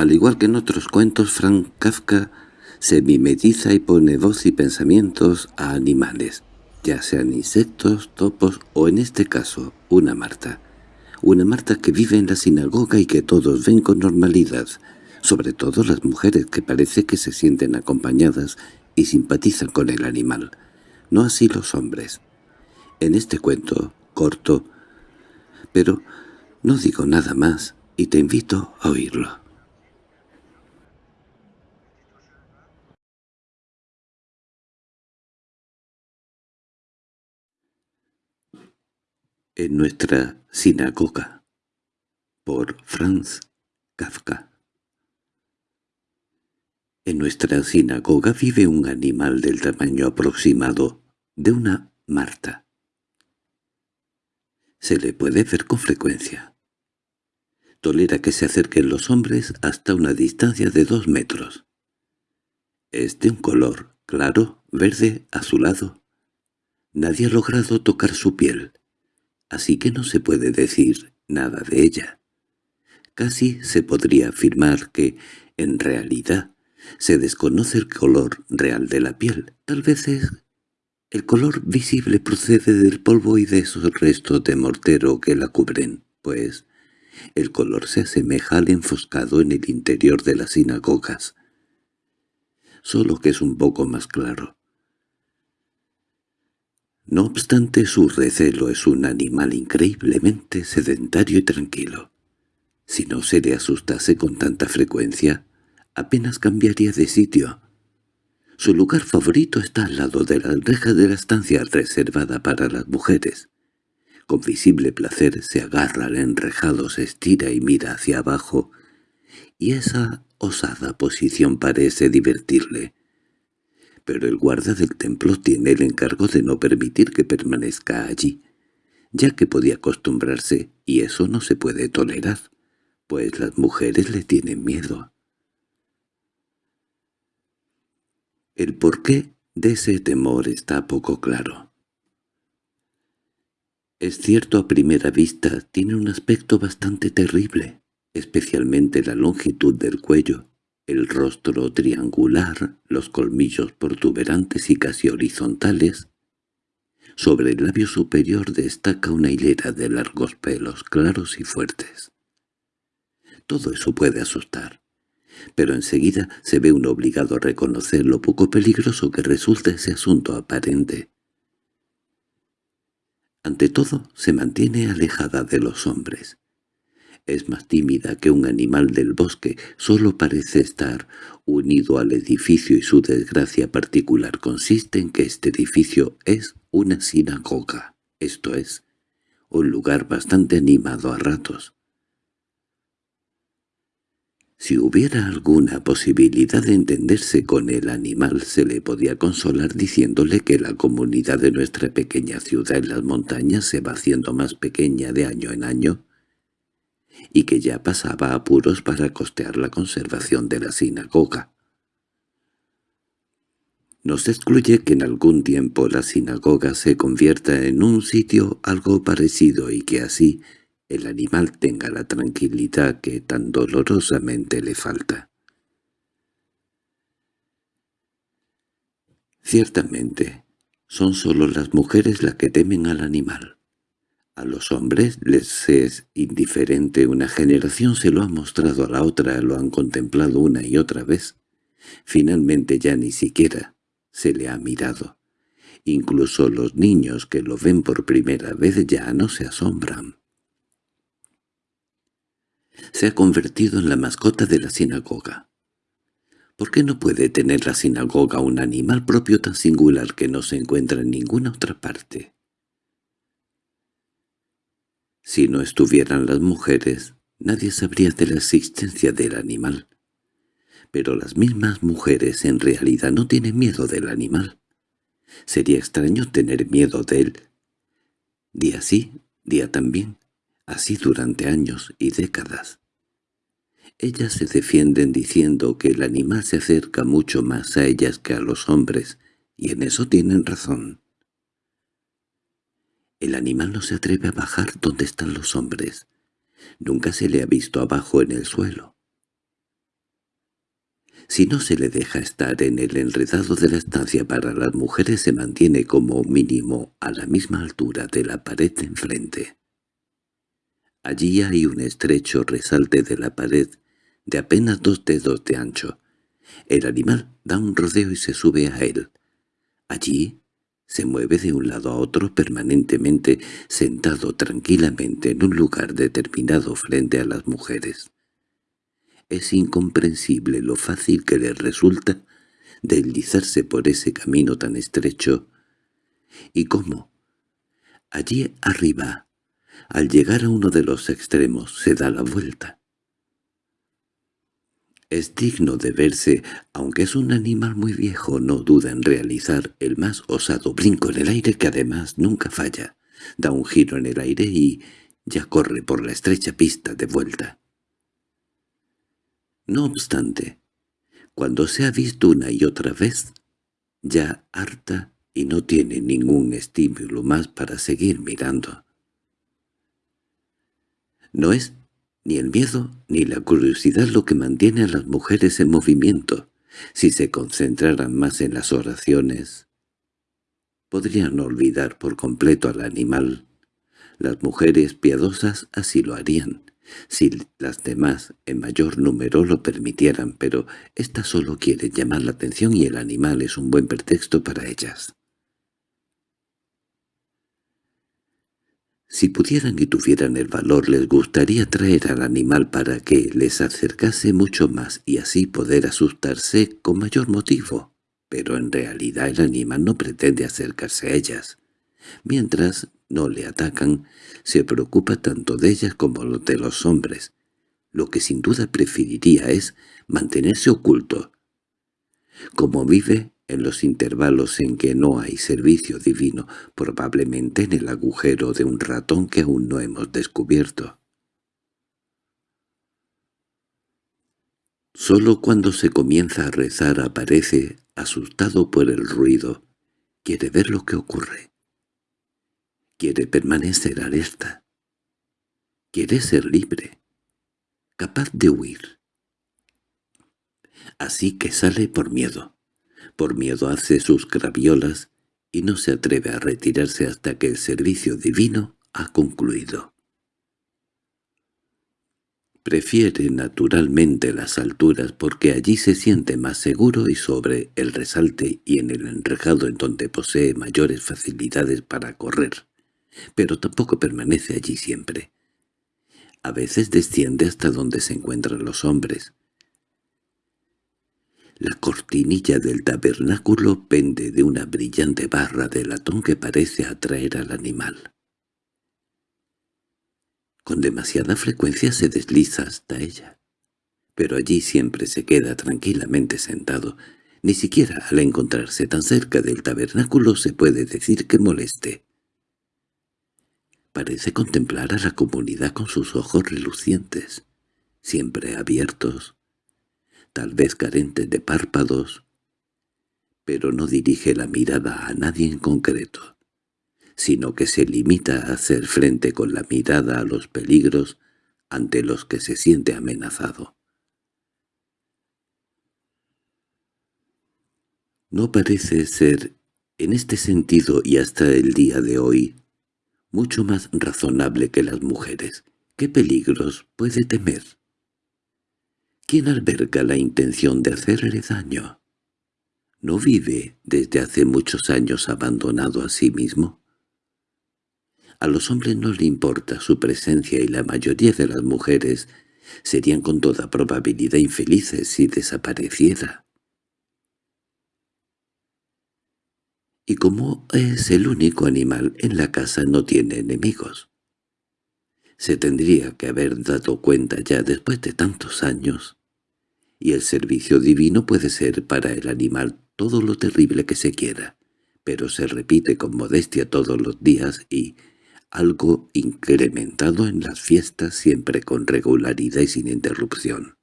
Al igual que en otros cuentos, Frank Kafka se mimetiza y pone voz y pensamientos a animales, ya sean insectos, topos o en este caso, una Marta. Una Marta que vive en la sinagoga y que todos ven con normalidad, sobre todo las mujeres que parece que se sienten acompañadas y simpatizan con el animal, no así los hombres. En este cuento, corto, pero no digo nada más y te invito a oírlo. En nuestra sinagoga por Franz Kafka En nuestra sinagoga vive un animal del tamaño aproximado de una Marta. Se le puede ver con frecuencia. Tolera que se acerquen los hombres hasta una distancia de dos metros. Es de un color claro, verde, azulado. Nadie ha logrado tocar su piel, así que no se puede decir nada de ella. Casi se podría afirmar que, en realidad, se desconoce el color real de la piel. Tal vez es el color visible procede del polvo y de esos restos de mortero que la cubren, pues el color se asemeja al enfoscado en el interior de las sinagogas, solo que es un poco más claro. No obstante, su recelo es un animal increíblemente sedentario y tranquilo. Si no se le asustase con tanta frecuencia, apenas cambiaría de sitio, su lugar favorito está al lado de la reja de la estancia reservada para las mujeres. Con visible placer se agarra al enrejado, se estira y mira hacia abajo, y esa osada posición parece divertirle. Pero el guarda del templo tiene el encargo de no permitir que permanezca allí, ya que podía acostumbrarse, y eso no se puede tolerar, pues las mujeres le tienen miedo. El porqué de ese temor está poco claro. Es cierto a primera vista tiene un aspecto bastante terrible, especialmente la longitud del cuello, el rostro triangular, los colmillos protuberantes y casi horizontales. Sobre el labio superior destaca una hilera de largos pelos claros y fuertes. Todo eso puede asustar pero enseguida se ve uno obligado a reconocer lo poco peligroso que resulta ese asunto aparente. Ante todo, se mantiene alejada de los hombres. Es más tímida que un animal del bosque, solo parece estar unido al edificio y su desgracia particular consiste en que este edificio es una sinagoga, esto es, un lugar bastante animado a ratos. Si hubiera alguna posibilidad de entenderse con el animal, se le podía consolar diciéndole que la comunidad de nuestra pequeña ciudad en las montañas se va haciendo más pequeña de año en año, y que ya pasaba apuros para costear la conservación de la sinagoga. No se excluye que en algún tiempo la sinagoga se convierta en un sitio algo parecido y que así el animal tenga la tranquilidad que tan dolorosamente le falta. Ciertamente, son solo las mujeres las que temen al animal. A los hombres les es indiferente, una generación se lo ha mostrado a la otra, lo han contemplado una y otra vez. Finalmente ya ni siquiera se le ha mirado. Incluso los niños que lo ven por primera vez ya no se asombran se ha convertido en la mascota de la sinagoga. ¿Por qué no puede tener la sinagoga un animal propio tan singular que no se encuentra en ninguna otra parte? Si no estuvieran las mujeres, nadie sabría de la existencia del animal. Pero las mismas mujeres en realidad no tienen miedo del animal. Sería extraño tener miedo de él. Día sí, día también, así durante años y décadas. Ellas se defienden diciendo que el animal se acerca mucho más a ellas que a los hombres, y en eso tienen razón. El animal no se atreve a bajar donde están los hombres. Nunca se le ha visto abajo en el suelo. Si no se le deja estar en el enredado de la estancia para las mujeres se mantiene como mínimo a la misma altura de la pared de enfrente. Allí hay un estrecho resalte de la pared de apenas dos dedos de ancho. El animal da un rodeo y se sube a él. Allí se mueve de un lado a otro permanentemente, sentado tranquilamente en un lugar determinado frente a las mujeres. Es incomprensible lo fácil que le resulta deslizarse por ese camino tan estrecho, y cómo, allí arriba, al llegar a uno de los extremos, se da la vuelta. Es digno de verse, aunque es un animal muy viejo, no duda en realizar el más osado brinco en el aire que además nunca falla. Da un giro en el aire y ya corre por la estrecha pista de vuelta. No obstante, cuando se ha visto una y otra vez, ya harta y no tiene ningún estímulo más para seguir mirando. No es ni el miedo ni la curiosidad lo que mantiene a las mujeres en movimiento. Si se concentraran más en las oraciones, podrían olvidar por completo al animal. Las mujeres piadosas así lo harían, si las demás en mayor número lo permitieran, pero ésta solo quiere llamar la atención y el animal es un buen pretexto para ellas. Si pudieran y tuvieran el valor les gustaría traer al animal para que les acercase mucho más y así poder asustarse con mayor motivo, pero en realidad el animal no pretende acercarse a ellas. Mientras no le atacan, se preocupa tanto de ellas como de los hombres. Lo que sin duda preferiría es mantenerse oculto. Como vive en los intervalos en que no hay servicio divino, probablemente en el agujero de un ratón que aún no hemos descubierto. Solo cuando se comienza a rezar aparece, asustado por el ruido, quiere ver lo que ocurre. Quiere permanecer alerta. Quiere ser libre, capaz de huir. Así que sale por miedo. Por miedo hace sus graviolas y no se atreve a retirarse hasta que el servicio divino ha concluido. Prefiere naturalmente las alturas porque allí se siente más seguro y sobre el resalte y en el enrejado en donde posee mayores facilidades para correr, pero tampoco permanece allí siempre. A veces desciende hasta donde se encuentran los hombres, la cortinilla del tabernáculo pende de una brillante barra de latón que parece atraer al animal. Con demasiada frecuencia se desliza hasta ella, pero allí siempre se queda tranquilamente sentado. Ni siquiera al encontrarse tan cerca del tabernáculo se puede decir que moleste. Parece contemplar a la comunidad con sus ojos relucientes, siempre abiertos, tal vez carente de párpados, pero no dirige la mirada a nadie en concreto, sino que se limita a hacer frente con la mirada a los peligros ante los que se siente amenazado. No parece ser, en este sentido y hasta el día de hoy, mucho más razonable que las mujeres. ¿Qué peligros puede temer? ¿Quién alberga la intención de hacerle daño? ¿No vive desde hace muchos años abandonado a sí mismo? A los hombres no le importa su presencia y la mayoría de las mujeres serían con toda probabilidad infelices si desapareciera. Y como es el único animal en la casa no tiene enemigos. Se tendría que haber dado cuenta ya después de tantos años y el servicio divino puede ser para el animal todo lo terrible que se quiera, pero se repite con modestia todos los días y algo incrementado en las fiestas siempre con regularidad y sin interrupción.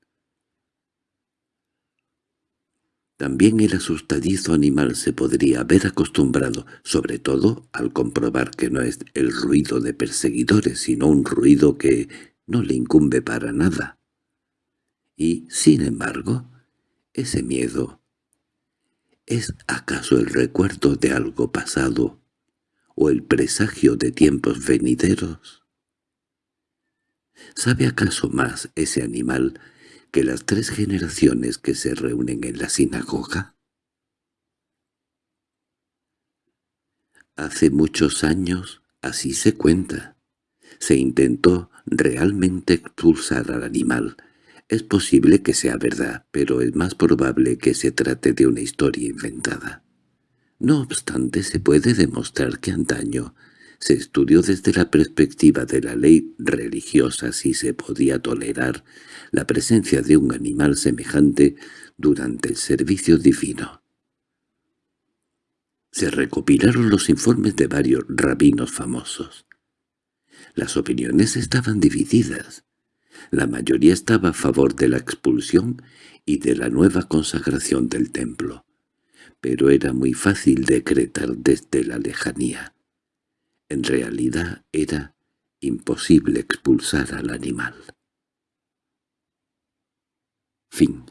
También el asustadizo animal se podría haber acostumbrado, sobre todo al comprobar que no es el ruido de perseguidores, sino un ruido que no le incumbe para nada y, sin embargo, Ese miedo ¿Es acaso el recuerdo de algo pasado o el presagio de tiempos venideros? ¿Sabe acaso más ese animal que las tres generaciones que se reúnen en la sinagoga? Hace muchos años, así se cuenta, se intentó realmente expulsar al animal, es posible que sea verdad, pero es más probable que se trate de una historia inventada. No obstante, se puede demostrar que antaño se estudió desde la perspectiva de la ley religiosa si se podía tolerar la presencia de un animal semejante durante el servicio divino. Se recopilaron los informes de varios rabinos famosos. Las opiniones estaban divididas. La mayoría estaba a favor de la expulsión y de la nueva consagración del templo, pero era muy fácil decretar desde la lejanía. En realidad era imposible expulsar al animal. Fin